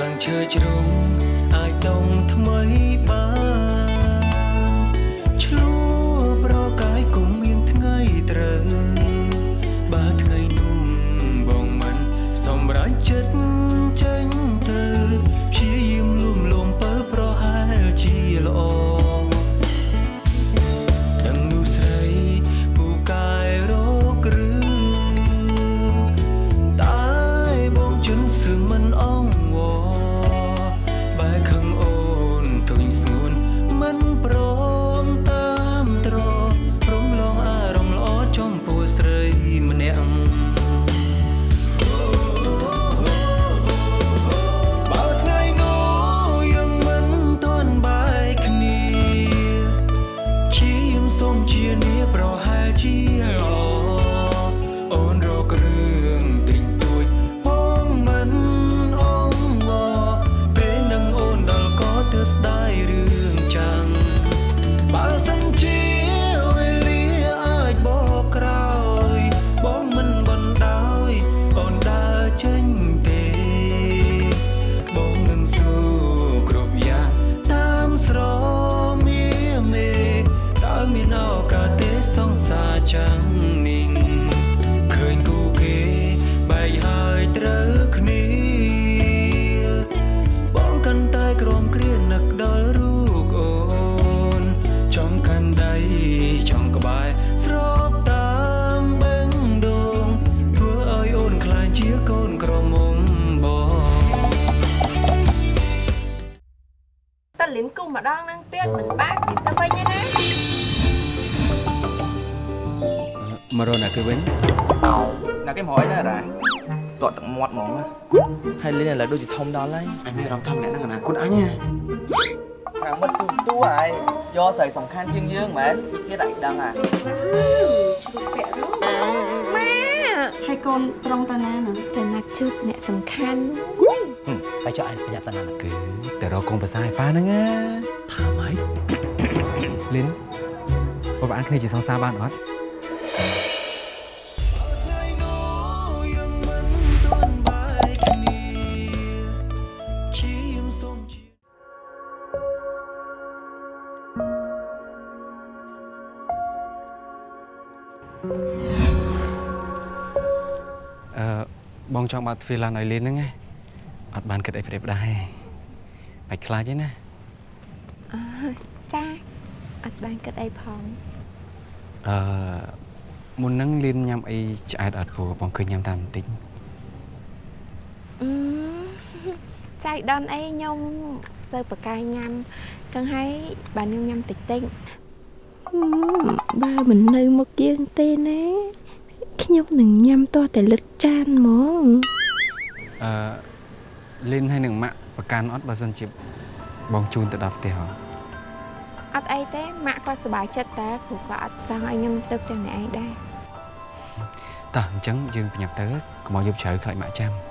ស្លឹងឈើជ្រុំអាចដុំថ្មីបាន ឡូវដូចជាធំដល់ហើយអញមានអារម្មណ៍ថាម្នាក់ហ្នឹងអនាគតអញណាអាមិតទូទូហើយយកស្រីសំខាន់ជាងយើងមែនទៀតឯងដឹងអាជ្រុះពាក់រស់ម៉ែហើយកូនត្រង់តាណាណាតែណាត់ជួបអ្នកសំខាន់ហើយចុះឯងប្រញាប់តាណាគឺតែរកកងប្រសាឲ្យប៉ាហ្នឹងណាថាម៉េចលីនបងប្អូនគ្នាជាសងសារបានអត់ ចង់បើកទ្វារឡានឲ្យលីនហ្នឹងណាអត់បានគិតអីព្រាបដែរបាច់ខ្លាចទេណាអើចាអត់បានគិតអីផងអឺមុនហ្នឹងលីនញ៉ាំអីឆ្អែតអត់ព្រោះបងឃើញញ៉ាំតាមបន្តិចអឺចៃដនអីខ្ញុំសើបកាយញ៉ាំចឹងហើយបានខ្ញុំញ៉ាំតិចតិចបើមិននៅមុខយើងទេណា ខ្ញុំនឹងញ៉ាំទាស់តែលឹកចានហ្មងអឺលីនហើយនឹងម៉ាក់ប្រកាន់អត់បើសិនជាបងជូនទៅដល់ផ្ទះហ៎អត់អីទេម៉ាក់គាត់សប្បាយចិត្តតែព្រោះគាត់អត់ចង់ឲ្យខ្ញុំទៅផ្ទះអ្នកឯងដែរតោះអញ្ចឹងយើងប្រញាប់ទៅកុំឲ្យយប់ជ្រៅខ្លាចម៉ាក់ចាំ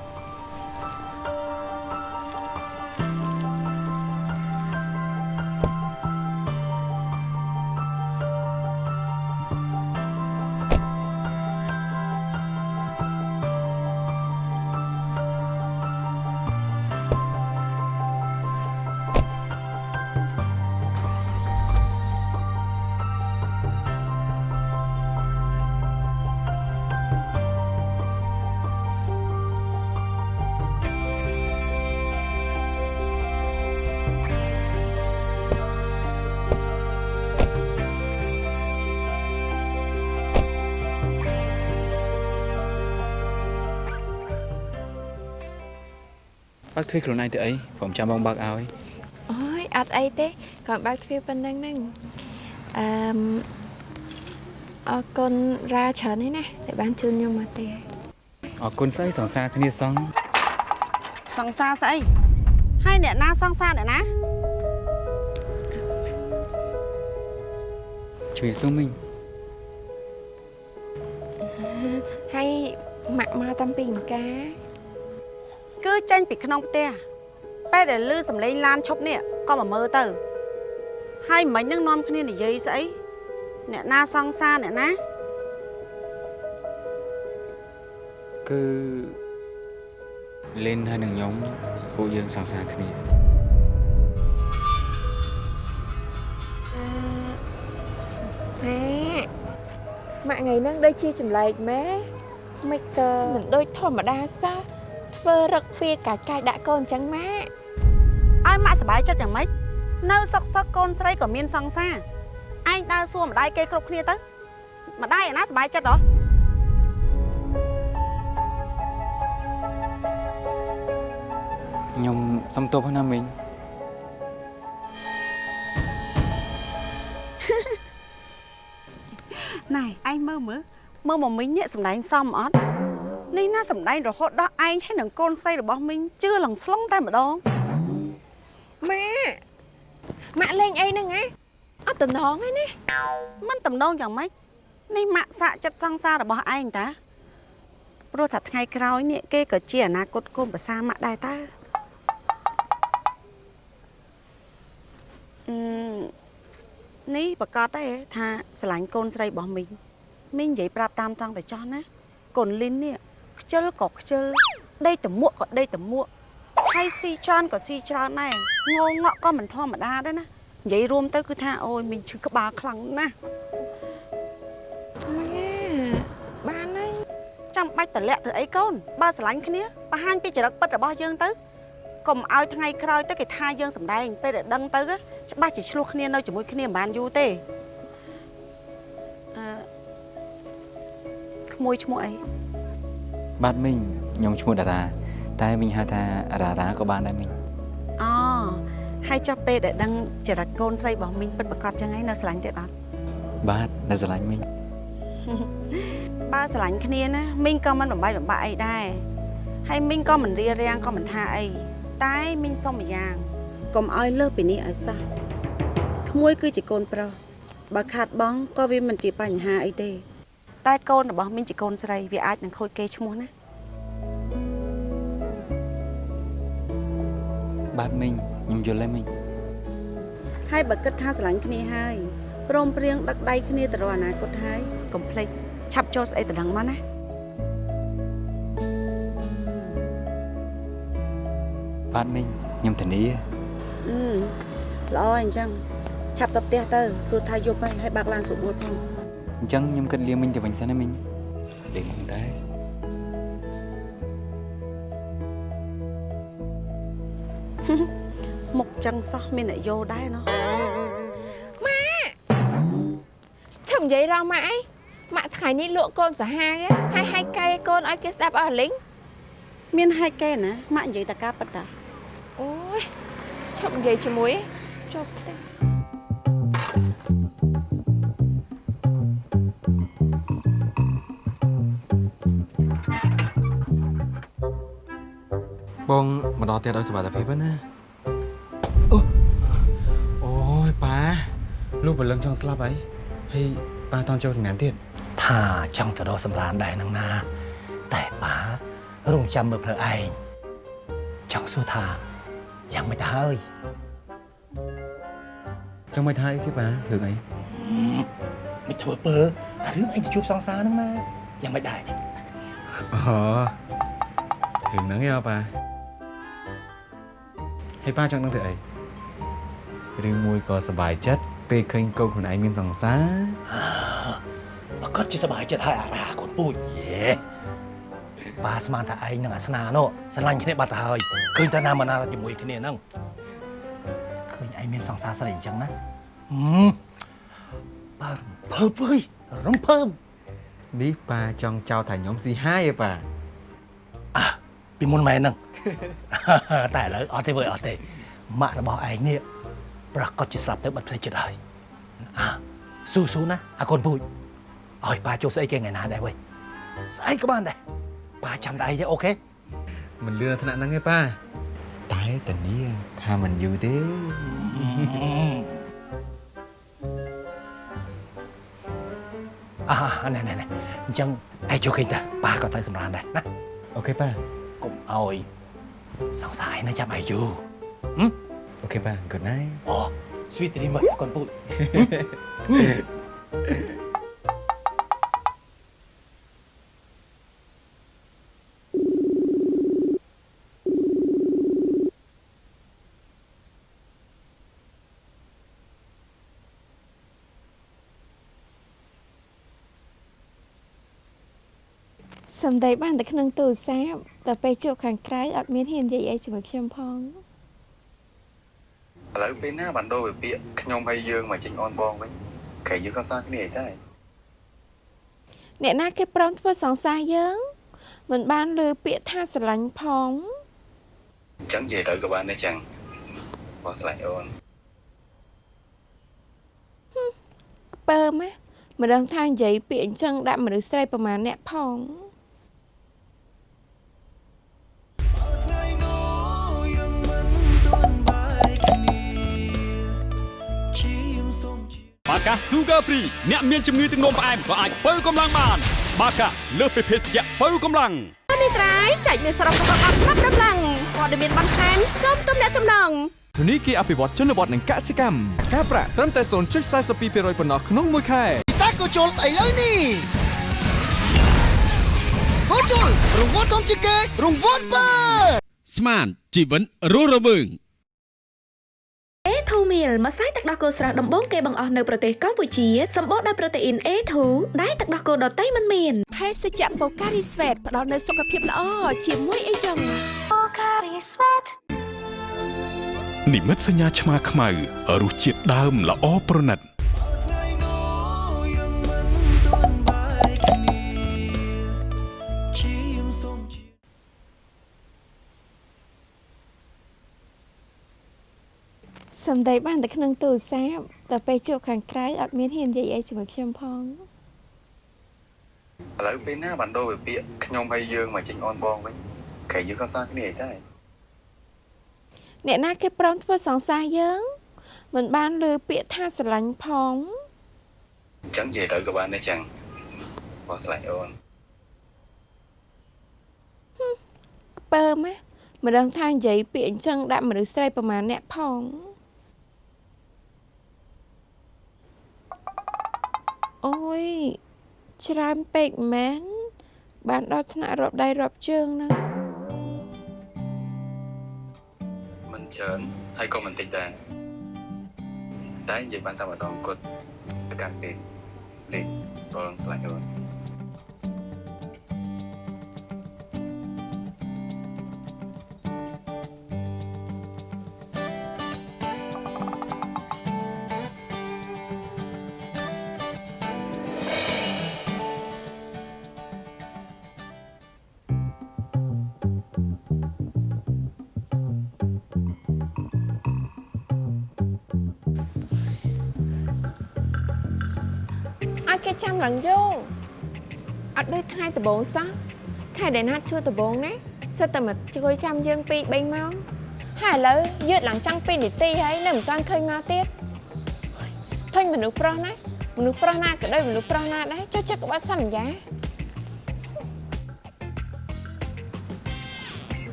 ទ្វារខ្លួនឯងទៅអីผมចាំបងបើកឲ្យអូយអត់អីទេគាត់បើកទ្វារប៉ុណ្្នឹងហ្នឹងអឺមអរគុណរ៉ាច្រើនហើយណាដែលបានជូនខ្ញុំមកទេអរគុណស្អីសង្សារគ្នាសងសង្សារស្អីហើយអ្នកណាសង្សារអ្នកណាជួយសុំមិញហើយម៉ាក់មកតាំងពីអង្ការគឺ ចេញពីក្នុងផ្ទះពេលដែលលឺសំឡេងឡានឈប់នេះក៏មកមើលទៅ ហើយមិញនឹងនាំគ្នានិយាយស្អីអ្នកណាសង្សារអ្នកណាគឺលេនហើយនឹងខ្ញុំពួកយើងសង្សារគ្នាម៉ែម៉ាក់ថ្ងៃហ្នឹងដូចជាចម្លែកម៉ែមិនក៏មិនដូចធម្មតាសោះ ធ្វើរឹកពីកាច់កាយដាក់កូនអញ្ចឹងម៉ាក់ឲ្យម៉ាក់សប្បាយចិត្តយ៉ាងម៉េចនៅសុកសុកកូនស្រីក៏មានសង្សារឯងដើរសួរម្ដាយគេគ្រប់គ្នាទៅម្ដាយឯណាសប្បាយចិត្តហ៎ខ្ញុំសុំទោសណាមីងណែឯងមើលមើលមើលមកមីងនេះសម្ដែងសមអត់ នេះណាសម្ដែងរហូតដល់ឯងហើយនឹងកូនស្រីរបស់មីងជឿលងស្លងតែម្ដងម៉ាក់ម៉ាក់លេងអីហ្នឹងហ៎អត់តំណងឯណាមិនតំណងយ៉ាងម៉េចនេះម៉ាក់សាកចិត្តសង្សាររបស់ឯងតាព្រោះថាថ្ងៃក្រោយនេះគេក៏ជាអនាគតកូនប្រសាម៉ាក់ដែរតាអឺនេះប្រកាសទេថាស្រឡាញ់កូនស្រីរបស់មីងមីងនិយាយប្រាប់តាមត្រង់តែចោះណាកូនលីននេះ ខ្ជិលក៏ខ្ជិលដេកតមួកក៏ដេកតមួកហើយស៊ីច្រើនក៏ស៊ីច្រើនដែរងងក់ក៏មិនធម្មតាដែរណានិយាយរួមទៅគឺថាអូយមីងឈឺក្បាលខ្លាំងណាស់ម៉ែបានហើយចាំបាច់តម្លាក់ធ្វើអីកូនបើស្រឡាញ់គ្នាបង្ហាញពីចរិតពិតរបស់យើងទៅកុំឲ្យថ្ងៃក្រោយទៅគេថាយើងសម្ដែងពេលដែលដឹងទៅច្បាស់ជាឆ្លោះគ្នានៅជាមួយគ្នាមិនបានយូរទេអឺក្មួយឈ្មោះអី បាទមីងខ្ញុំឈ្មោះតារា តែមីងហៅថារ៉ារ៉ាក៏បានដែរមីងអូហើយចុះពេលដែលដឹងចរិតកូនស្រីរបស់មីងពិតប្រាកដចឹងហើយនៅស្រឡាញ់ទៀតអត់បាទនៅស្រឡាញ់មីងបើស្រឡាញ់គ្នាណាមីងក៏មិនបំបាយបំបាក់អីដែរហើយមីងក៏មិនរៀបរៀងក៏មិនថាអីតែមីងសុំម្យ៉ាងកុំឲ្យលើសពីនេះឲ្យសោះក្មួយគឺជាកូនប្រុសបើខាតបង់ក៏វាមិនជាបញ្ហាអីទេ តែកូនរបស់មីងជាកូនស្រីវាអាចនឹងខូចគេឈ្មោះណាបាទមីងខ្ញុំយល់ហើយមីងហើយបើគិតថាស្រឡាញ់គ្នាហើយព្រមព្រៀងដឹកដៃគ្នាទៅរកអនាគតហើយកុំភ្លេចឆាប់ចូលស្អីទៅដឹងមកណាបាទមីងខ្ញុំធានាអឺល្អអញ្ចឹងឆាប់ទៅផ្ទះទៅព្រោះថាយប់ហើយហើយបើកឡានស្រួលផង អញ្ចឹងខ្ញុំគិតលាមីងទៅវិញសិនណាមីងលេងហ្នឹងដែរមុខចឹងសោះមានអ្នកយោដែរណោះឈប់និយាយរងម៉ាក់អីម៉ាក់ថ្ងៃនេះលក់កូនសាហាវហ៎ហើយហើយកែកូនឲ្យគេស្ដាប់អស់លីងមានហេតុគេណាម៉ាក់និយាយតែការពិតតាអូយឈប់និយាយជាមួយចុះផ្ទះ បងមកដល់ទៀតឲ្យសុវត្ថិភាពណាអូអូយប៉ាលោកបលឹងចង់ស្លាប់ហើយហើយប៉ាតន់ចូលសម្រាប់ទៀតថាចង់ទៅរកសម្រានដែរនឹងណា តែប៉ารងចាំមើលផ្លូវឯងចង់សួរថាយ៉ាងមិនទៅហើយចង់មកថាអីទេប៉ារឿងអីមិនធ្វើពើរឿងឯងទៅជួបសង្សារនឹងណាយ៉ាងមិនដែរអូរឿងហ្នឹងឯងប៉ា ហើយប៉ាចង់ដឹងធ្វើអីរឿងមួយក៏សប្បាយចិត្តពេលឃើញកូនខ្លួនឯងមានសង្សារបើគាត់ជាសប្បាយចិត្តហើយអារាកូនពូជយេប៉ាស្មានថាឯងនឹងអាសនានោះស្រឡាញ់គ្នាបាត់ទៅហើយឃើញតែណាមកណាជាមួយគ្នាហ្នឹងឃើញឯងមានសង្សារស្រីអញ្ចឹងណាហឹមប៉ារំភើបអើយរំភើបនេះប៉ាចង់ចោទថាខ្ញុំស៊ីហាយឯប៉ាអាពីមុនមែនហ្នឹង តែឥឡូវអត់ទេវើយអត់ទេម៉ាក់របស់ឯងនេះប្រកាសជាស្លាប់ទៅបាត់ផ្លេចចិត្តហើយអាស៊ូស៊ូណាអាកូនពូជឲ្យប៉ាចូលស្អីគេថ្ងៃណាដែរវើយស្អីក៏បានដែរប៉ាចាំតែឯងទេអូខេមិនលឿនដល់ថ្នាក់ហ្នឹងទេប៉ាតែតានីថាមិនយូរទេអាណែណែណែអញ្ចឹងឯងចូលគេងទៅប៉ាក៏ទៅសម្រានដែរណា OK ប៉ាកុំឲ្យ សង្សារឯងនៅចាំឯងយូរ OK ប៉ា good night អូ sweet dream អើយកូ នពូជសំដីបានតែក្នុងទូរស័ព្ទតែពេលជួបខាងក្រៅអត់មានហ៊ាននិយាយអីជាមួយខ្ញុំផងឥឡូវពេលណាបានដូរវាពាក្យខ្ញុំហើយយើងមកចេញអនបងវិញក្រែងយើងសរសើរគ្នាអីតែអ្នកណាគេព្រមធ្វើសង្សារយើងមិនបានលើពាក្យថាស្រឡាញ់ផងអញ្ចឹងនិយាយទៅក៏បានដែរចឹងបងស្លាញ់អូនពើម៉ាមិនដឹងថានិយាយពាក្យអញ្ចឹងដាក់មនុស្សស្រីប្រមាណអ្នកផងថ្ងៃ បាកា Sugar Free អ្នកមានជំងឺទឹកនោមផ្អែមក៏អាចបើកម្លាំងបាន បាកាលើសពីភេសជ្ជៈបើកម្លាំងនេះត្រៃចែកមានសរុបរបស់អត់ប្រាប់ដំឡើងព័ត៌មានបន្ថែមសូមទំនាក់ទំនងធនីគារអភិវឌ្ឍជនបទនិងកសិកម្មការប្រាក់ត្រឹមតែ0.42%ប៉ុណ្ណោះក្នុងមួយខែពិសាក៏ជុលឥឡូវនេះក៏ជុលរង្វាន់ធំជាងគេរង្វាន់បើស្មានជីវិនរស់រវើង A2 meal ម្សៅទឹកដោះគោស្រស់ដំបូងគេបង្អស់នៅប្រទេសកម្ពុជាសម្បូរដោយប្រូតេអ៊ីន A2 ដែលទឹកដោះគោដតៃមិនមានភេសជ្ជៈបូការីស្វេតផ្ដល់នូវសុខភាពល្អជាមួយអីចឹងបូការីស្វេតនិមិត្តសញ្ញាឆ្មាខ្មៅរសជាតិដើមល្អប្រណិត សំដីបានតែក្នុងទូរស័ព្ទតែពេលជួបខាងក្រៅអត់មានហ៊ាននិយាយអីជាមួយខ្ញុំផងឥឡូវពេលណាបានដូរវាពាក្យខ្ញុំហើយយើងមកចេញអនបងវិញក្រែងយើងសរសើរគ្នាអីតែអ្នកណាគេព្រមធ្វើសង្សារយើងមិនបានលើពាក្យថាស្រឡាញ់ផងអញ្ចឹងនិយាយទៅក៏បានដែរចឹងបងស្លាញ់អូនពើម៉ា មិនដឹងថានិយាយពាក្យអញ្ចឹងដាក់មនុស្សស្រីប្រមាណអ្នកផងអូយច្រើនពេកមែនបានដល់ថ្នាក់រាប់ដៃរាប់ជើងហ្នឹងមិនច្រើនហើយក៏មិនតិចដែរតែនិយាយបានតែម្ដងគាត់ប្រកាន់ពេកលេខបងស្លាញ់អូន ឲ្យគេចាំឡើងយងអត់ដូចថ្ងៃដំបូងសោះខែដែលណាត់ជួដំបូងណាសិតតែមកជួយចាំយើងពី3ម៉ោងហើយឥឡូវយឺតឡើងចង់2នាទីហើយនៅមិនទាន់ឃើញមកទៀតឃើញមនុស្សប្រុសណាមនុស្សប្រុសណាក៏ដូចមនុស្សប្រុសណាដែរចុះចិត្តក្បត់សន្យា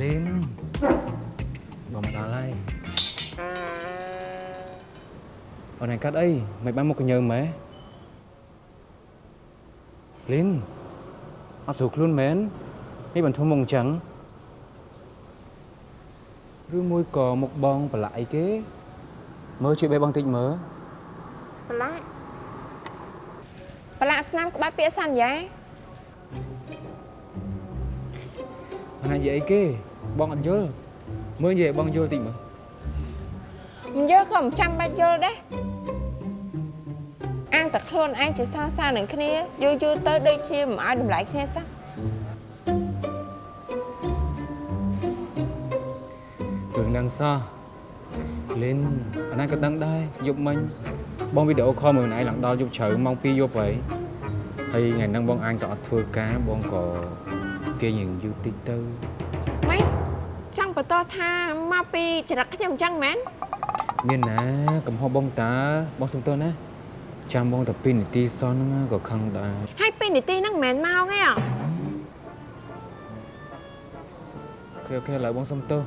លីនបងមកដល់ហើយអូនឯងកាត់អីមិនបានមកកញើម៉ែ លីនអត់ស្រួលខ្លួនមែននេះបានធំមកអញ្ចឹងឬមួយក៏មុខបងប្រឡាក់អីគេមើលជួយបេះបងតិចមើលប្រឡាក់ប្រឡាក់ស្នាមក្បាច់ពាក្យសន្យាអាណានិយាយអីគេបងអត់យល់មើលនិយាយឲ្យបងយល់តិចមើលមិនយល់ក៏មិនចាំបាច់យល់ដែរ អាងតែខ្លួនឯងជាសរសើរនឹងគ្នាយូរយូរទៅដូចជាមិនឲ្យតម្លៃគ្នាសោះរឿងហ្នឹងសោះលីនអាណាក៏ដឹងដែរយប់មិញបងវីដេអូខលមើលខ្លួនឯងឡើងដល់យប់ជ្រៅម៉ោង2យប់ហើយហើយថ្ងៃហ្នឹងបងអញក៏អត់ធ្វើការបងក៏គេងយូរតិចទៅម៉េចចង់បន្តថាមកពីចរិតខ្ញុំអញ្ចឹងមែនមានណាកំហុសបងតាបងសុំទោសណា ចាំបងតែ2នាទីសោះហ្នឹងក៏ខឹងដែរហើយពីនីតិហ្នឹងមិនមែនមកទេអ្ហ៎អូខេអូខេឥឡូវបងសុំទោស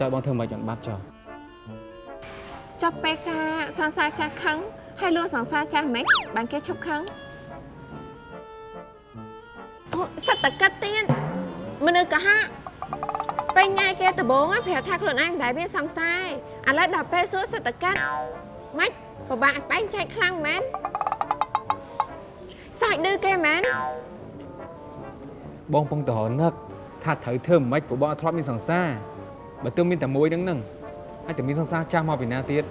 តែបងធ្វើមិនបានបាត់ចោលចុះពេលការសង្សារចាស់ខឹងហើយលួងសង្សារចាស់មិនបានគេឈប់ខឹងអូសិតតកិតទៀតមនុស្សកុហកពេលញ៉ៃគេដំបង á ប្រាប់ថាខ្លួនឯងមិនដែលមានសង្សារឯងឥឡូវដល់ពេលសួរសិតតកិតម៉េច ពិបាកបែងចែកខ្លាំងមែនសាច់ឌឺគេមែនបងពងតរនឹកថាត្រូវធ្វើមិនម៉េចព្រោះបងអត់ធ្លាប់មានសង្សារបើទើបមានតែមួយហ្នឹងហ្នឹងហើយតែមានសង្សារចាស់មកពីណាទៀត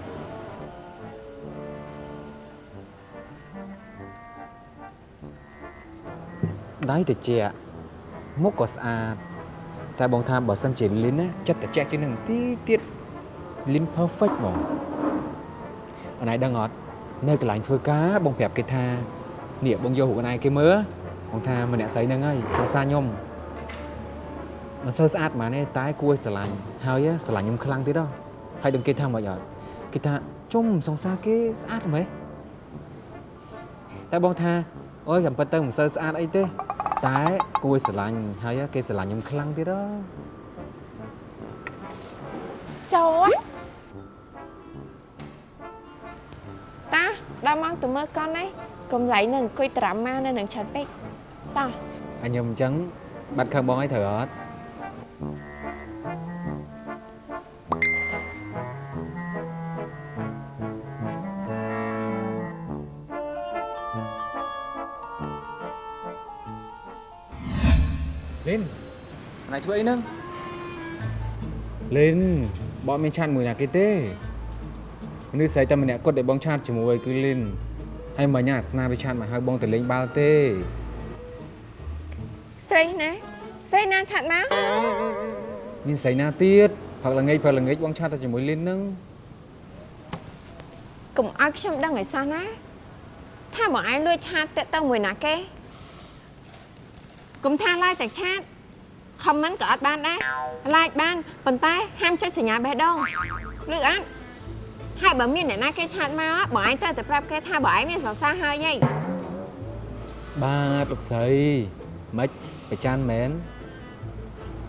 ដៃតិចមុខក៏ស្អាតតែបងថាបើសិនជាលីនណាចិត្តតិចជាងនឹងទីទៀតលីន perfect ហ្មង អនឯងដឹងអត់នៅកន្លែងធ្វើការបងប្រាប់គេថានេះបងយករូបអនឯងគេមើលបងថាម្នាក់ស្រីហ្នឹងហើយសង្សារខ្ញុំមិនសូវស្អាតប៉ុន្មានទេតែគួរឲ្យស្រឡាញ់ហើយស្រឡាញ់ខ្ញុំខ្លាំងទៀតហ៎ហើយដឹងគេថាមិនអត់គេថាជុំសង្សារគេស្អាតហ្មងតែបងថាអូយចាំប៉ិតទៅមិនសូវស្អាតអីទេតែគួរឲ្យស្រឡាញ់ហើយគេស្រឡាញ់ខ្ញុំខ្លាំងទៀតហ៎ចូ ដល់មកទៅមើលកន់នេះកុំឡៃនឹងអង្គុយត្រាំមកនៅនឹងឆាត់ពេកតាអញខ្ញុំអញ្ចឹងបាត់ខឹងបងអីត្រូវអត់លីនណៃធ្វើអីហ្នឹងលីនបងអត់មាន chat មួយណាគេទេ មនុស្សស្រីតែម្នាក់គត់ដែលបង chat ជាមួយគឺលីនហើយមិញអាស្នាវា chat មកហៅបងទៅលេងបាល់ទេស្រីណាស្រីណា chat មកមានស្រីណាទៀតផឹកល្ងាចផឹកល្ងាចបង chat តែជាមួយលីនហ្នឹងកុំឲ្យខ្ញុំដឹងឲ្យសោះណាថាបងឯងលួចឆាតតាក់ទៅមួយណាគេកុំថាឡាយតែឆាត comment ក៏អត់បានដែរ like បានប៉ុន្តែហាមចុចសញ្ញាបេះដូងឬអត់ ហើយបើមានអ្នកណាគេឆាតមកបងឯងត្រូវតែប្រាប់គេថាបងឯងមានសរសើរហើយហីបាទលោកស្រីមិនប្រច័នមែន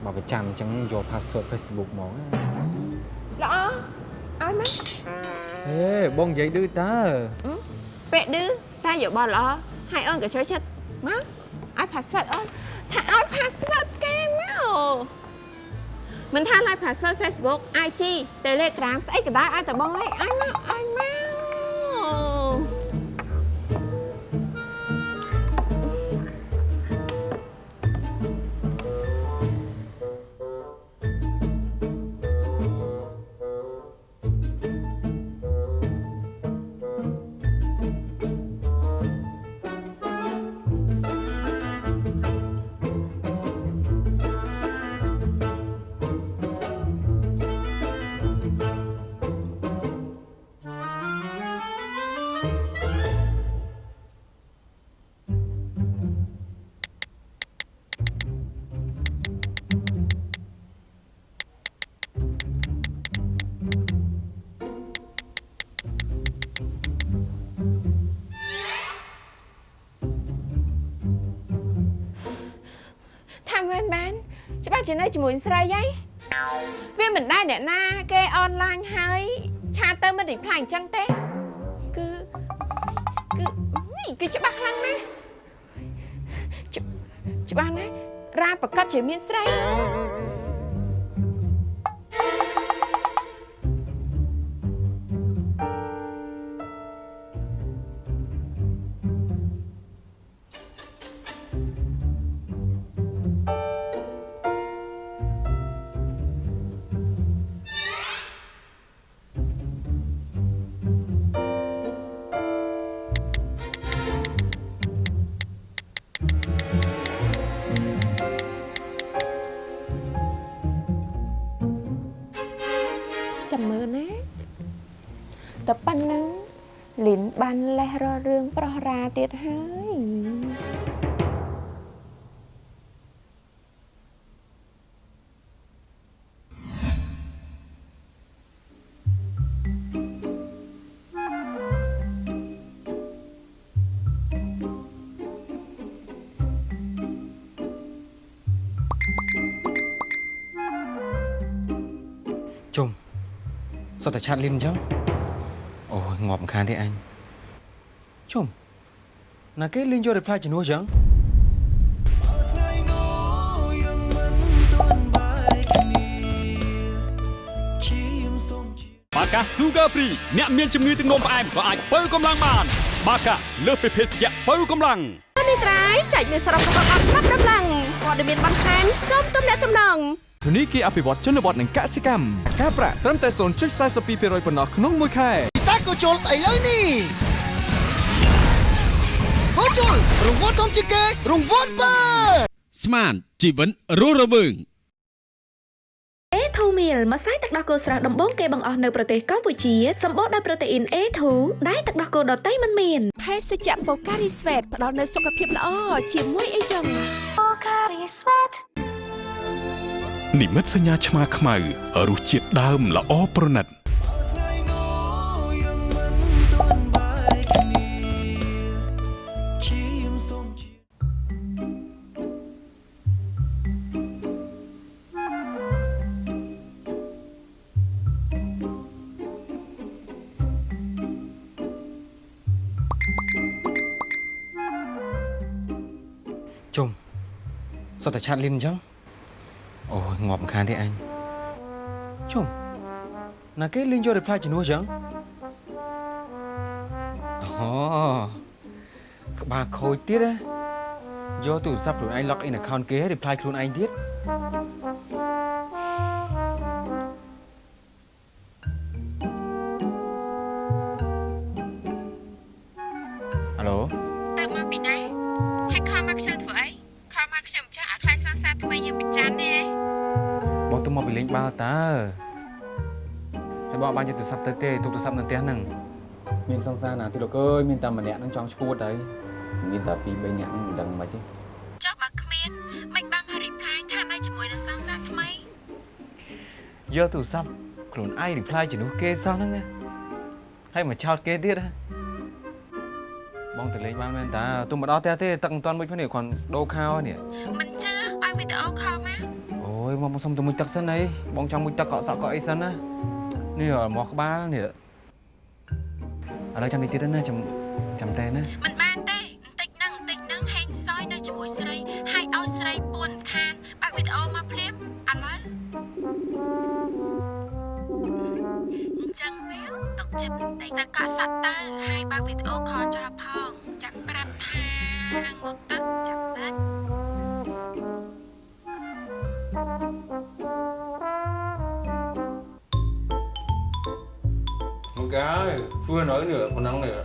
បើប្រចាំអញ្ចឹងយក password Facebook ហ្មងណាល្អឲ្យមកហេបងនិយាយឌឺតើពេលឌឺតែយកបោះល្អហើយអូនក៏ចូលចិត្តមកឲ្យ password អូនថាឲ្យ password គេមក មិនថាឲ្យ password Facebook IG Telegram ស្អីក៏ដោយឲ្យតែបងលេខឲ្យមកឲ្យមក ជានៅជាមួយស្រីហីវាមិនដែរអ្នកណាគេអនឡាញហើយឆាតទៅមិន reply អញ្ចឹងទេគឺគឺនេះគឺច្បាស់ខ្លាំងណាស់ជច្បាស់ណាស់រ៉ាប្រកាសជាមានស្រី បានលេះរករឿងប្រោះរាទៀតហើយជុំសុទ្ធតែឆាតលីនអញ្ចឹងអូយងាប់មិនខានទេអញ ជុំណាគេលីនយក reply ជំនួសអញ្ចឹងថ្ងៃនោះយើងមិនទាន់បែកគ្នាឈាមសូមជាបាកា Sugar Free អ្នកមានជំងឺទឹកនោមផ្អែមក៏អាចបើកម្លាំងបាន បាកាលើសពីភេសជ្ជៈបើកម្លាំងនេះត្រៃចែកមានសរុបរបស់អត់ណាប់ដំឡើងវព័ត៌មានបន្ថែមសូមទំនាក់ទំនងធនីគារអភិវឌ្ឍជនបទនិងកសិកម្មការប្រាក់ត្រឹមតែ0.42%ប៉ុណ្ណោះក្នុងមួយខែពិសេសក៏ជុលស្អីលើនេះ ហូជុលរង្វាន់ធំជាងគេរង្វាន់បើស្មានជីវិតរស់រវើង A2 meal ម្សៅទឹកដោះគោស្រស់ដំបូងគេបង្អស់នៅប្រទេសកម្ពុជាសម្បូរដោយប្រូតេអ៊ីន A2 ដែលទឹកដោះគោដតៃមិនមានភេសជ្ជៈ Pocari Sweat ផ្ដល់នូវសុខភាពល្អជាមួយអីចឹង Pocari Sweat និមិត្តសញ្ញាឆ្មាខ្មៅរសជាតិដើមល្អប្រណិត សុទ្ធតែឆាតលីនអញ្ចឹងអូយងាប់មិនខានទេអញជុំណាគេលីនយក reply ជំនួសអញ្ចឹងអូក្បាលខូចទៀតណាយកទូរស័ព្ទខ្លួនឯង log in account គេ reply ខ្លួនឯងទៀត យបងអត់បានយកទូរស័ព្ទទៅទេទុកទូរស័ព្ទនៅផ្ទះហ្នឹងមានសង្សារណាទីលោកអើយមានតែម្នាក់ហ្នឹងចង់ឈួតហើយមានតែពីរបីនាក់ហ្នឹងមិនដឹងមិនទេចុះបើគ្មានមិនបានមក reply ថានៅជាមួយនឹងសង្សារថ្មីយកទូរស័ព្ទខ្លួនឯង reply ជំនួសគេសោះហ្នឹងណាហើយមកឆោតគេទៀតណាបងទៅលេងបានមែនតាទុំមកដល់ផ្ទះទេទឹកមិនទាន់មួយផងនេះគ្រាន់ដូរខោហើយនេះមិនជឿបើវីដេអូខលមកអូយមកមកសុំទៅមួយទឹកសិនអីបងចង់មួយទឹកកក់សក់កក់អីសិនណា នេះមកក្បាលនេះឥឡូវចាំនេះទៀតណាចាំចាំតែណាមិនបានទេបន្តិចហ្នឹងបន្តិចហ្នឹងហេងសយនៅជាមួយស្រីហើយឲ្យស្រីពួនខានបើកវីដេអូមកភ្លាមឥឡូវអញ្ចឹងមែវទុកចិត្តបន្តិចទៅកក់សក់ទៅហើយបើកវីដេអូខលចោលផងចាំប្រាប់ថាងក់ vừa nói nữa còn ăn nữa.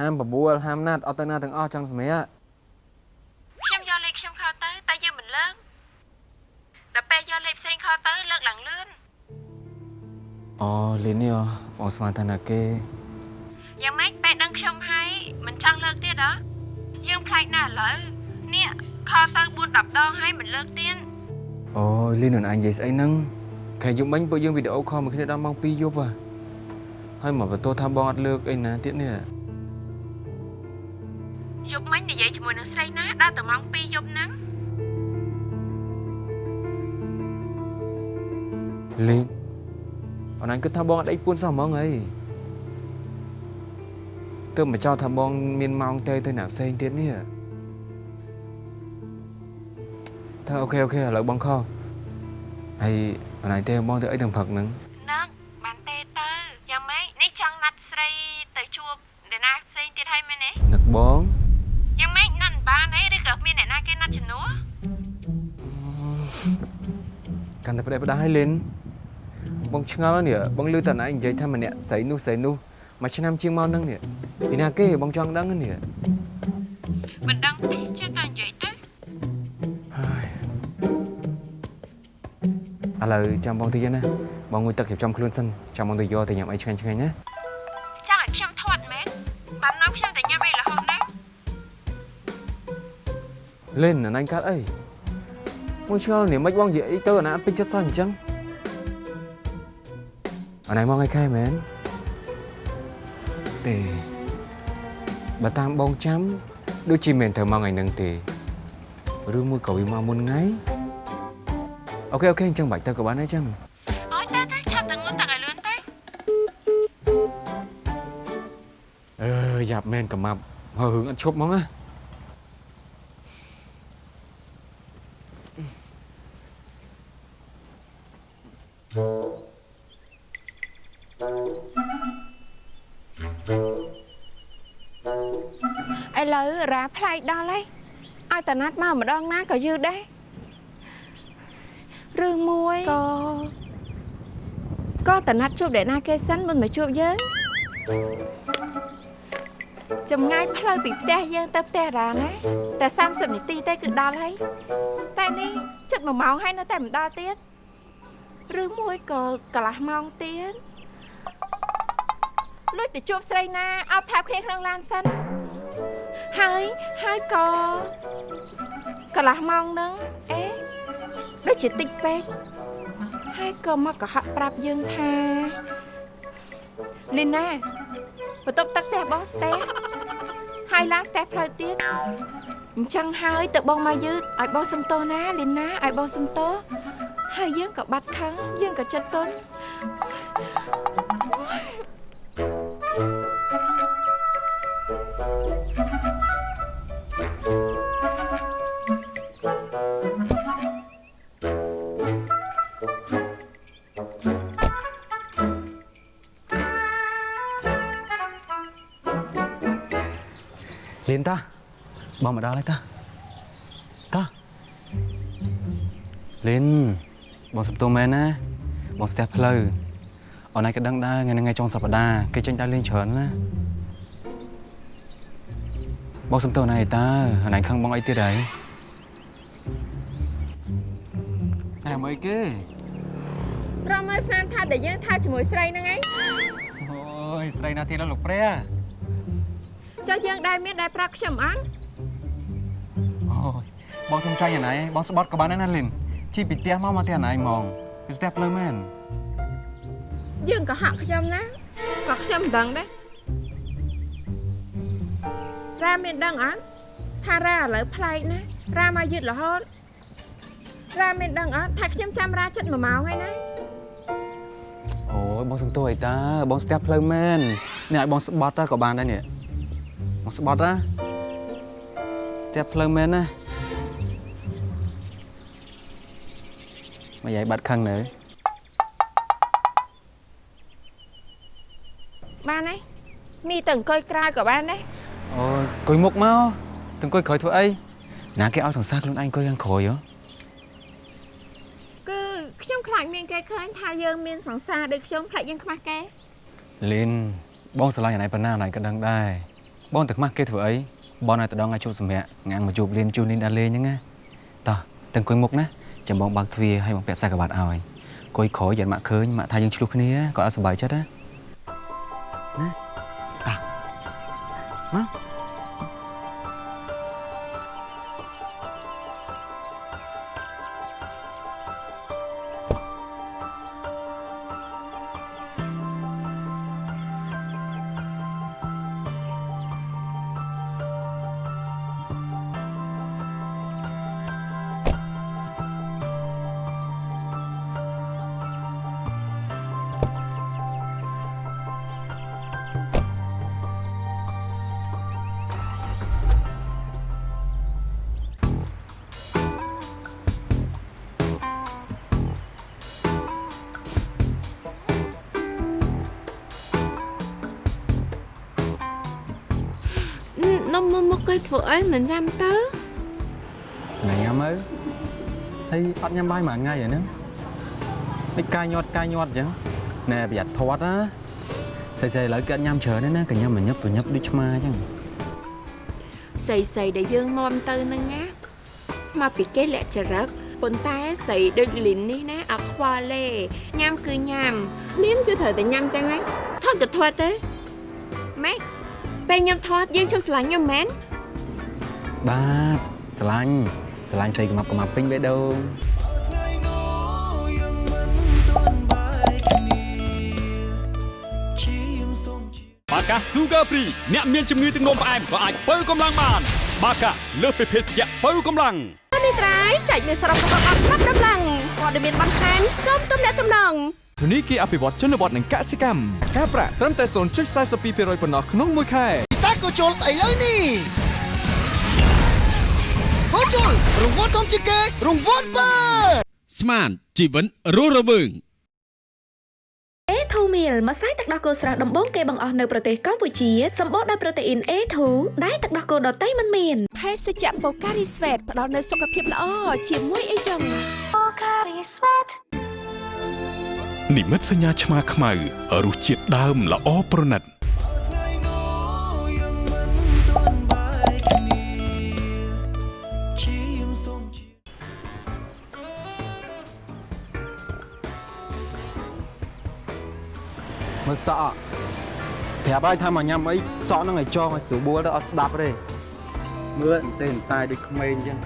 alo nè cái ngày nay ngày sớm hè ham bà bua ham nát ở tay na từng o trong sớm hè ខ្ញុំយកលេខខ្ញុំខលទៅតែយើងមិនលើកដល់ពេលយកលេខផ្សេងខលទៅលើកឡើងលឿន ồ linh nè បងស្មានថាណាគេយ៉ាងម៉េចពេលដឹងខ្ញុំហើយមិនចង់លើកទៀតហ៎យើងប្លែកណាស់ឥឡូវនេះខលទៅ4 10ដងហើយមិនលើកទៀតអូយលីននឹងអញនិយាយស្អីហ្នឹងខែយប់មិញពួកយើងវីដេអូខលមួយគ្នាដល់ម៉ោង2យប់ហ่ะហើយមកបន្ទោថាបងអត់លើកអីណាទៀតនេះ ដល់តែម៉ោង2យប់ហ្នឹងលីងអូនអញគិតថាបងអត់ដេកពួនសោះហ្មងអីទើបមកចោលថាបងមានម៉ោងទេទៅណាផ្សេងទៀតនេះថាអូខេអូខេឥឡូវបងខោហើយអូនអញទេបងទៅអីទាំងផឹកហ្នឹង ផ្ដេសផ្ដាសឲ្យលិនបងឆ្ងល់នេះបងលឺតែណៃនិយាយថាម្នាក់ស្រីនោះស្រីនោះមួយឆ្នាំជាងមកហ្នឹងនេះពីណាគេបងចង់ដឹងនេះមិនដឹងទេចេះតែនិយាយទៅឥឡូវចាំបងតិចណាបងងុយទឹករៀបចំខ្លួនសិនចាំបងទៅយកទៅញ៉ាំអីឆ្ងាញ់ឆ្ងាញ់ណាចង់ឲ្យខ្ញុំធាត់មែនបាននាំខ្ញុំទៅញ៉ាំអីរហូតណាលិនអាណៃកាត់អី មួយឆ្ងល់នេះមិនបងនិយាយអីទៅអាណាអត់ពេញចិត្តសោះអញ្ចឹងអាណៃមកឯខែមែនទេបើតាមបងចាំដូចជាមិនត្រូវមកថ្ងៃហ្នឹងទេឬមួយក៏វាមកមុនថ្ងៃអូខេអូខេអញ្ចឹងបាច់ទៅក៏បានដែរចឹងអូយតែតែឆាប់ទៅងូតទឹកឲ្យលឿនទៅអឺយ៉ាប់មែនកំាប់ហើយរឿងអត់ឈប់ហ្មងណា ឡូវរ៉ាផ្លែកដល់ហើយឲ្យតាណាត់មកម្ដងណាក៏យឺតដែររឿងមួយក៏ក៏តាណាត់ជួបអ្នកណាគេសិនមុនមកជួបយើងចម្ងាយផ្លូវពីផ្ទះយើងទៅផ្ទះរ៉ាណាតែ30នាទីទេគឺដល់ហើយតែនេះជិត1ម៉ោងហើយនៅតែមិនដល់ទៀតឬមួយក៏កន្លះម៉ោងទៀតលួចទៅជួបស្រីណាអបថែបគ្នាក្នុងឡានសិន ហើយហើយក៏កន្លះម៉ោងហ្នឹងអេដូចជាតិចពេកហើយក៏មកកុហកប្រាប់យើងថាលីណាបន្ទប់ទឹកផ្ទះបងស្ទះហើយឡើងស្ទះផ្លូវទៀតអញ្ចឹងហើយទៅបងមកយឺតឲ្យបងសំទោសណាលីណាឲ្យបងសំទោសហើយយើងក៏បាត់ខឹងយើងក៏ចិត្តទន់ លៀនតាបងមកដល់ហើយតាតាលៀនបងសំទោសមែនណាបងស្ទះផ្លូវអនឯងក៏ដឹងដែរថ្ងៃហ្នឹងថ្ងៃចុងសប្តាហ៍គេចេញដើរលេងច្រើនណាបងសំទោសណៃតាអនឯងខឹងបងអីទៀតហើយអែមកអីគេរកមើលស្នាមថាដែលយើងថាជាមួយស្រីហ្នឹងឯងអូយស្រីណាទៀតដល់លោកព្រះ ចុះយើងដែរមានដែរប្រាប់ខ្ញុំអត់អូយបងសុំចាញ់អាណៃបងស្បត់ក៏បានដែរណាលីនជិះពីផ្ទះមកមកផ្ទះអាណៃហ្មងពីស្ទះផ្លូវមែនយើងក៏ហាក់ខ្ញុំណាក៏ខ្ញុំមិនដឹងដែររ៉ាមានដឹងអត់ថារ៉ាឥឡូវប្លែកណារ៉ាមកយឺតរហូតរ៉ាមានដឹងអត់ថាខ្ញុំចាំរ៉ាចិត្ត1ម៉ោងហើយណាអូយបងសុំទោសអីតាបងស្ទះផ្លូវមែននេះឲ្យបងស្បត់ក៏បានដែរនេះ បងស្បត់ណាស្ទះផ្លូវមែនណាមកយាយបាត់ខឹងនៅបានហើយមីទៅអង្គុយក្រៅក៏បានដែរអូយអង្គុយមុខមកទៅអង្គុយក្រោយធ្វើអីណាគេឲ្យសង្សារខ្លួនឯងអង្គុយខាងក្រោយហ៎គឺខ្ញុំខ្លាចមានគេឃើញថាយើងមានសង្សារដូចខ្ញុំខ្លាចយើងខ្មាស់គេលីនបងស្រឡាញ់អាណៃប៉ុណ្ណាអាណៃក៏ដឹងដែរ បងទៅខ្មាស់គេធ្វើអីបងឲ្យទៅដងឲ្យជួបសម្រាប់ងាំងមកជួបលីនជួបលីនដល់លេងហ្នឹងណាតោះទៅអង្គុយមុខណាចាំបងបើកទ្វារឲ្យបងពាក់ខ្សែក្រវ៉ាត់ឲ្យអង្គុយក្រោយយ៉ាងម៉ាក់ឃើញម៉ាក់ថាយើងឆ្លោះគ្នាក៏អត់សុបាយចិត្តណាណាតោះមក យមួយថ្ងៃអាហ្នឹងមិនកាយញាត់កាយញាត់អញ្ចឹងណែប្រយ័ត្នធាត់ណាស្អីស្អីឥឡូវគេអត់ញ៉ាំច្រើនទេណាគេញ៉ាំមួយញឹកប្រញឹកដូចឆ្មាអញ្ចឹងស្អីស្អីដែលយើងនាំទៅហ្នឹងណាមកពីគេលក្ខចរិតប៉ុន្តែស្អីដូចលីននេះណាអត់ខ្វល់ទេញ៉ាំគឺញ៉ាំ មានគឺត្រូវតែញ៉ាំចឹងហ្នឹងថត់ក៏ថត់ទេម៉េចពេលខ្ញុំថត់យើងជប់ស្រឡាញ់ខ្ញុំមែនបាទស្រឡាញ់ស្រឡាញ់ស្អីកំាប់កំាប់ពេញបេះដូង កា Sugar Free អ្នកមានជំងឺទឹកនោមផ្អែមក៏អាចបើកម្លាំងបាន បាកាលើសពីភេសជ្ជៈបើកម្លាំងនេះត្រៃចែកមានសរុបរបស់អត់ប្រាប់ដំឡើងព័ត៌មានបន្ថែមសូមទំនាក់ទំនងធនីគារអភិវឌ្ឍជនបទនិងកសិកម្មការប្រាក់ត្រឹមតែ0.42%ប៉ុណ្ណោះក្នុងមួយខែពិសាក៏ជុលឥឡូវនេះក៏ជុលរង្វាន់ធំជាងគេរង្វាន់បើស្មានជីវិនរស់រវើង A2 meal ម្សៅទឹកដោះគោស្រស់ដំបូងគេបង្អស់នៅប្រទេសកម្ពុជាសម្បូរដោយប្រូតេអ៊ីន A2 ដែលទឹកដោះគោដតៃមិនមានភេសជ្ជៈ Pocari Sweat ផ្ដល់នូវសុខភាពល្អជាមួយអីចឹង Pocari Sweat និមិត្តសញ្ញាឆ្មាខ្មៅរសជាតិដើមល្អប្រណិត មើលសក់ប្រាប់ឲ្យថាមកញ៉ាំអីសក់ហ្នឹងឲ្យចងឲ្យស្រួលបួលទៅអត់ស្ដាប់ទេមើលអន្តែអន្តែដូចក្មេងអញ្ចឹង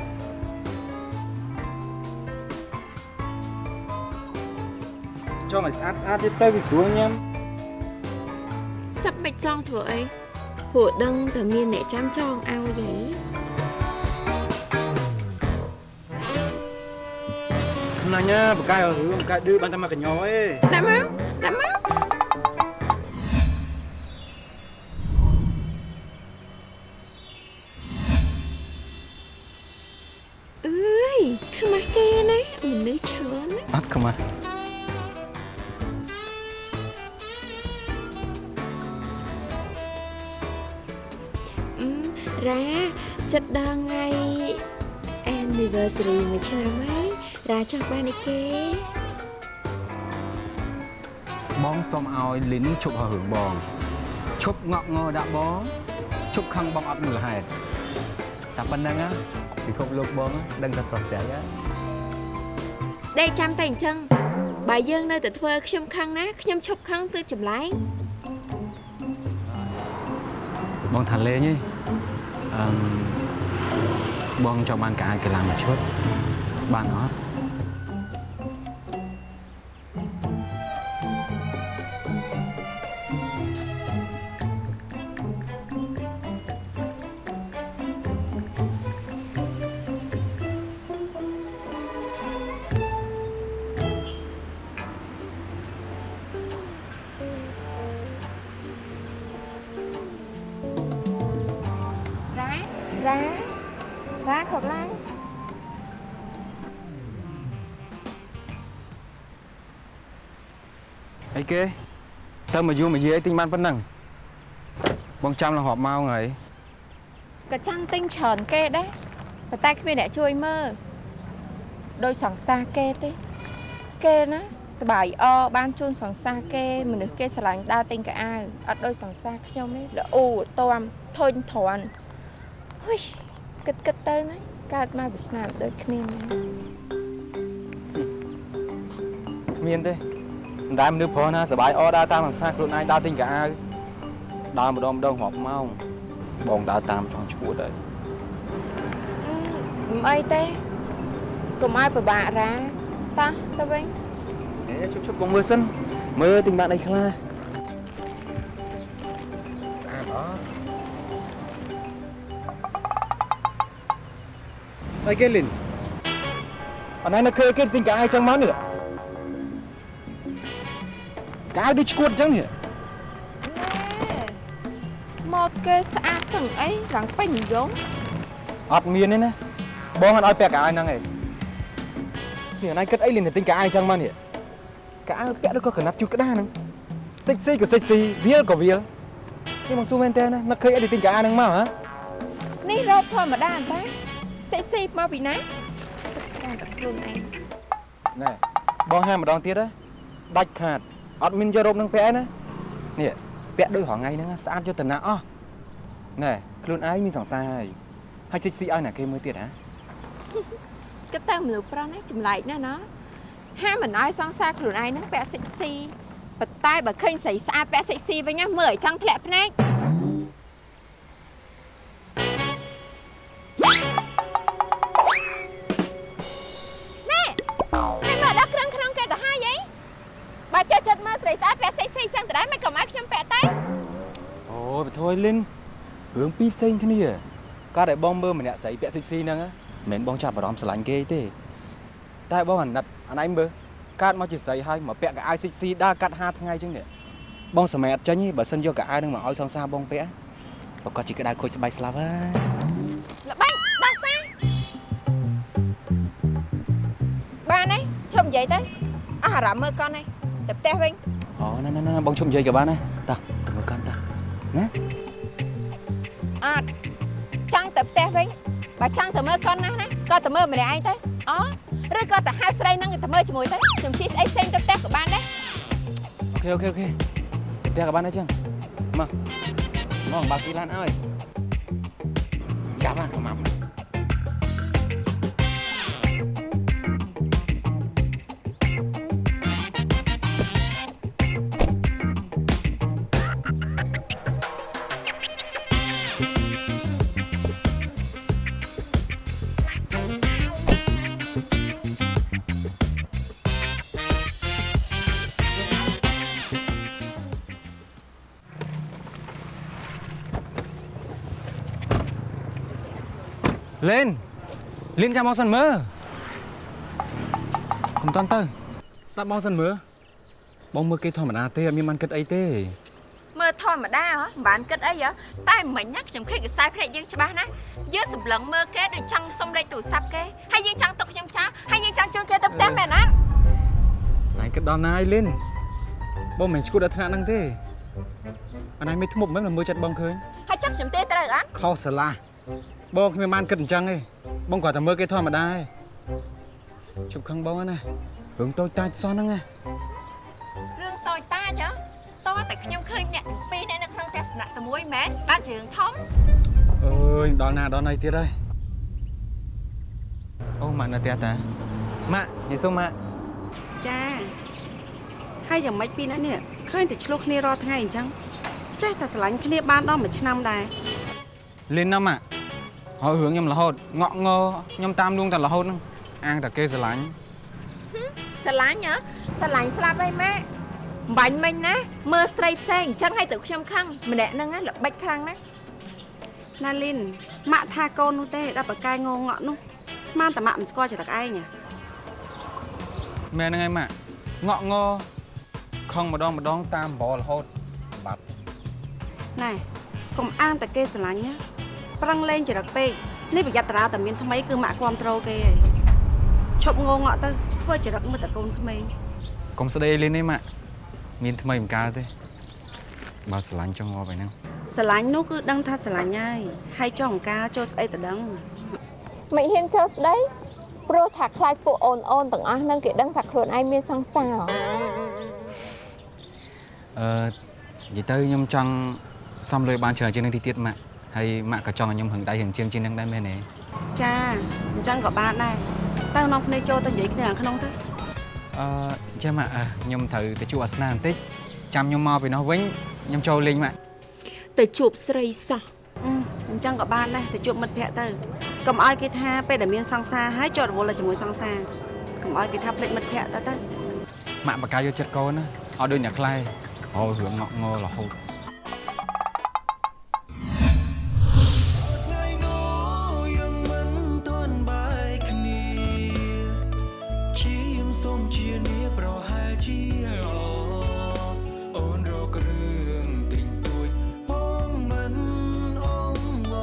ចងឲ្យស្អាតស្អាតទៀតទៅវាស្រួលញ៉ាំចាប់មិនចង់ធ្វើអីព្រោះដឹងតែមានអ្នកចាំចងឲ្យហីខ្លាញ់ណាបកាយរឿងបកាយឌឺបានតែមកកញ្ញោឯងដាក់មកដាក់មក ឲ្យលីនឈប់ហៅរឿងបងឈប់ងក់ងដាក់បងឈប់ខឹងបងអត់មូលហេតុតែប៉ុណ្្នឹងណាពិភពលោកបងដឹងតែសោះស្រាយហើយដេកចាំតែអញ្ចឹងបើយើងនៅតែធ្វើខ្ញុំខឹងណាខ្ញុំឈប់ខឹងទៅចម្លែងបងថាលេងឯងអឺបងចង់បានកាយកីឡាមួយឈុតបានអត់ គេទៅមកយូរមកយាយទិញបានប៉ុណ្ណឹងបងចាំរហូតម៉ោងហើយក៏ចាំទិញច្រើនគេដែរប៉ុន្តែគ្មានអ្នកជួយមើលដោយសង្សារគេទេគេណាសបាយអបានជូនសង្សារគេមនុស្សគេស្រឡាញ់ដើរទិញកៅអៅអត់ដោយសង្សារខ្ញុំទេល្អូតាមធុញទ្រាន់ហ៊ុយគិតគិតទៅណាកើតមកវាស្នាមដូចគ្នាមានទេ មិនដែលមនុស្សប្រុសណាសបាយអដើរតាមភាសាខ្លួនឯងដើរទិញកាអាវដើរម្ដងម្ដងរាប់ម៉ោងបងដើរតាមចង់ឈួតហើយមិនអីទេកុំឲ្យពិបាករាតោះទៅវិញជប់ជប់បងមើលសិនមើលទិញបានអីខ្លះស្អាតអត់អីគេលិនអណៃនៅឃើញគេទិញកាអាវចឹងមកនេះ កៅអៅដូចឈួតចឹងនេះម៉ូតគេស្អាតសឹងអីឡើងពេញនិយមអត់មានទេណាបងអត់ឲ្យពាក់កៅអៅហ្នឹងឯងនេះអណៃគិតអីលីនទិញកៅអៅចឹងមកនេះកៅអៅពាក់ដូចក៏កណាត់ជូតក្តារហ្នឹងសិចស៊ីក៏សិចស៊ីវាលក៏វាលនេះបងសួរមែនតើណានឹកឃើញអីទិញកៅអៅហ្នឹងមកហ៎នេះរ៉ូបធម្មតាតាសិស៊ីមកពីណាឆ្លាតតែខ្លួនឯងណែបងហាម្ដងទៀតណាដាច់ខាត អត់មានយករ៉ូបនឹងពាក់ឯណានេះពាក់ដូចរងថ្ងៃហ្នឹងណាស្អាតយុទ្ធនាអស់ណែខ្លួនឯងមានសង្សារហើយហើយសិចស៊ីឲ្យណាគេមើលទៀតហ៎គិតទៅមនុស្សប្រុសនេះចម្លែកណាស់ណោះហាមមិនឲ្យសង្សារខ្លួនឯងហ្នឹងពាក់សិចស៊ីប៉ុន្តែបើឃើញស្រីស្អាតពាក់សិចស៊ីវិញណាមើលឲ្យចង់ធ្លាក់ភ្នែក យបធួយលិនរឿងពីរផ្សេងគ្នាការដែលបងមើលម្នាក់ស្រីពាក់សិចស៊ីហ្នឹងណាមិនមែនបងចាប់អារម្មណ៍ស្រឡាញ់គេទេ តែបងអាណិតអាណៃមើលកាត់មកជាស្រីហើយមកពាក់កៅអៅសិចស៊ីដើរកាត់5ថ្ងៃចឹងនេះបងសម័យអត់ចេញទេបើសិនយកកៅអៅហ្នឹងមកឲ្យសង្សារបងពាក់ប្រកាសជាក្តៅខូចស្បែកស្លាប់ហើយល្បាញដោះសារបានទេឈប់និយាយទៅអស់អារម្មណ៍មើលកូនឯងទៅផ្ទះវិញអូណាណាណាបងជុំនិយាយក៏បានដែរតោះទៅមើលកាន់តោះណា ផ្ទះវិញបើចង់ទៅមើលកូនណាស់ណាក៏ទៅមើលម្នាក់ឯងទៅអូឬក៏ទៅហៅស្រីហ្នឹងទៅមើលជាមួយទៅខ្ញុំជិះស្អីផ្សេងទៅផ្ទះក៏បានដែរ OK OK OK ផ្ទះក៏បានដែរចឹងមកមកបើកពីឡានឲ្យចាប់ហ្ហះមក លេនលេនចាំបងសិនមើលកុំតន់ទៅស្ដាប់បងសិនមើលបងមើលគេធម្មតាទេអត់មានបានគិតអីទេមើលធម្មតាហ៎មិនបានគិតអីហ៎តែមិញណាខ្ញុំឃើញកសែភ្នែកយើងច្បាស់ណាស់យើងសម្លឹងមើលគេដូចចង់សុំលេខទូរស័ព្ទគេហើយយើងចង់ទុកខ្ញុំចោលហើយយើងចង់ជូនគេទៅផ្ទះមែនអត់ណៃគិតដល់ណាហើយលេនបងមិនឈួតដល់ថ្នាក់ហ្នឹងទេអានេះមិនធ្មប់មែនមើលចិត្តបងឃើញហើយចង់ខ្ញុំទេត្រូវអត់ខុសស្រឡះ បងគ្មានបានគិតអញ្ចឹងទេបងគាត់តែមើលគេធម្មតាទេជប់ខឹងបងណារឿងតូចតាចសោះហ្នឹងណារឿងតូចតាចហ៎តោះតែខ្ញុំឃើញអ្នកទាំងពីរអ្នកនៅក្នុងទស្សនៈតែមួយមែនបានជារឿងធំអើយដល់ណាដល់ណៃទៀតហើយអូម៉ាក់នៅផ្ទះតាម៉ាក់ញីសុំម៉ាក់ចាហើយយ៉ាងម៉េចពីរនាក់នេះឃើញតែឆ្លោះគ្នារាល់ថ្ងៃអញ្ចឹងចេះតែស្រឡាញ់គ្នាបានដល់មួយឆ្នាំដែរលេនណាម៉ាក់ ហើយរឿងខ្ញុំរហូតងក់ងខ្ញុំតាមលួងតែរហូតហ្នឹងអាងតែគេស្រឡាញ់ស្រឡាញ់ហ៎ស្រឡាញ់ស្លាប់ហើយម៉ែបាញ់មិញណាមើលស្រីផ្សេងអញ្ចឹងឲ្យទៅខ្ញុំខឹងម្នាក់ហ្នឹងណាល្បិចខ្លាំងណាស់ណាលីនម៉ាក់ថាកូននោះទេដល់ប្រកែងងងក់នោះស្មានតែម៉ាក់មិនស្គាល់ចរិតឯងហ៎មែនហ្នឹងហើយម៉ាក់ងក់ងខឹងម្ដងម្ដងតាមបររហូតបាត់ណែកុំអាងតែគេស្រឡាញ់ណា ប្រឹងលេងចរិតពេកនេះប្រយ័ត្នតារាតែមានថ្មីគឺម៉ាក់គ្រប់ត្រូលគេឯងឈប់ងងក់ទៅធ្វើចរិតមើលតែកូនក្មេងកុំស្ដីលេនទេម៉ាក់មានថ្មីមិនកើតទេបើស្រឡាញ់ចង់ងាប់ឯហ្នឹងស្រឡាញ់នោះគឺដឹងថាស្រឡាញ់ហើយហើយចង់អង្ការចូលស្អីទៅដឹងមិនហ៊ានចូលស្ដីព្រោះថាខ្លាចពួកអូនអូនទាំងអស់ហ្នឹងគេដឹងថាខ្លួនឯងមានសង្សារអឺនិយាយទៅខ្ញុំចង់សំលុយបានច្រើនជាងនេះតិចទៀតម៉ាក់ ហើយម៉ាក់ក៏ចង់ឲ្យខ្ញុំហឹងដៃហឹងជើងជាងហ្នឹងដែរមែនទេចាអញ្ចឹងក៏បានដែរទៅនាំគ្នាចូលទៅនិយាយគ្នាខាងក្នុងទៅអឺចាំម៉ាក់អឺខ្ញុំត្រូវទៅជួបអាសនាបន្តិចចាំខ្ញុំមកពីនោះវិញខ្ញុំចូលលេងម៉ាក់ទៅជួបស្រីសោះអឺអញ្ចឹងក៏បានដែរទៅជួបមិត្តភ័ក្តិទៅកុំឲ្យគេថាពេលដែលមានសង្សារហើយជាប់រវល់តែជាមួយសង្សារកុំឲ្យគេថាភ្លេចមិត្តភ័ក្តិទៅទៅម៉ាក់បកាយកចិត្តកូនណាអត់ដូចអ្នកខ្លែអូរឿងងក់ងរហូត ជានាប្រហែលជាល្អអូនរករឿងទិញទួចផងមិនអងវ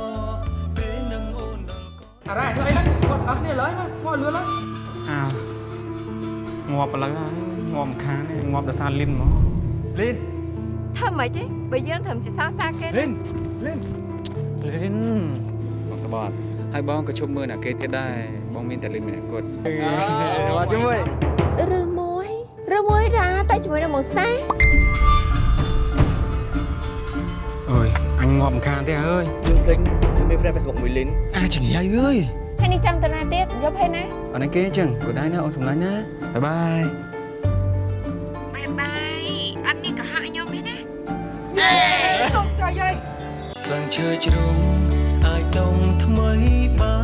ពេលនឹងអូនដល់កអារ៉ាធ្វើអីហ្នឹងគាត់អស់គ្នាឡើយមកមកលឿនឡើយអើងាប់ឥឡូវហើយងាប់មិនខានទេងាប់ដោយសារលីនមកលីនធ្វើម៉េចទេបើយើងធ្វើជាសង្សារគេលីនលីនលីនបងសបត់ហើយបងក៏ជុំមើលអ្នកគេទៀតដែរបងមានតែលីនម្នាក់គត់បាទជាមួយ ឬមួយឬមួយរ៉ាតែជាមួយនឹងមកស្នេហ៍អើយអញងាប់មិនខានទេអើយយើងពេញយើងមាន friend Facebook មួយលីនអាចង្រៃអើយថ្ងៃនេះចាំតាណាទៀតយប់ហើយណាអត់នេះគេអញ្ចឹងក៏ដែរណាអូនសម្លាញ់ណាបាយបាយបាយបាយអត់មានកុហកខ្ញុំទេណាចុះចុយហើយស្លឹងឈើជ្រុំអាចដងថ្មីបាន